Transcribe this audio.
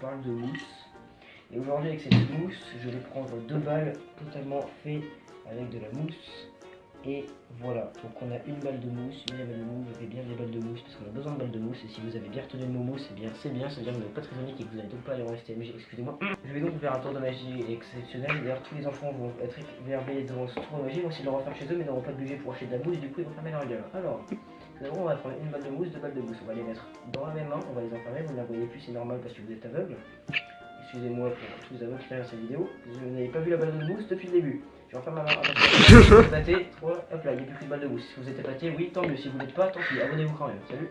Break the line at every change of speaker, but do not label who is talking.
Parle de mousse. Et aujourd'hui avec cette mousse, je vais prendre deux balles totalement faites avec de la mousse. Et voilà, donc on a une balle de mousse, une balle de mousse, vous avez bien des balles de mousse parce qu'on a besoin de balles de mousse. Et si vous avez bien retenu le mousse, c'est bien, c'est bien, c'est-à-dire que vous n'êtes pas très et que vous n'allez donc pas aller en STMG, excusez-moi. Je vais donc faire un tour de magie exceptionnel. D'ailleurs, tous les enfants vont être éveillés devant ce tour de magie, vont essayer de le refaire chez eux, mais n'auront pas de budget pour acheter de la mousse, du coup ils vont fermer leur gueule. Alors, on va prendre une balle de mousse, deux balles de mousse. On va les mettre dans la même main, on va les enfermer. Vous ne la voyez plus, c'est normal parce que vous êtes aveugle. Excusez-moi pour tous les aveugles qui regardent cette vidéo. Vous n'avez pas vu la balle de mousse depuis le début. Je referme ma main. Épaté, 3, hop là, il n'y a plus qu'une balle de mousse. Si vous êtes épaté, oui, tant mieux. Si vous n'êtes pas, tant pis. Abonnez-vous quand même. Salut.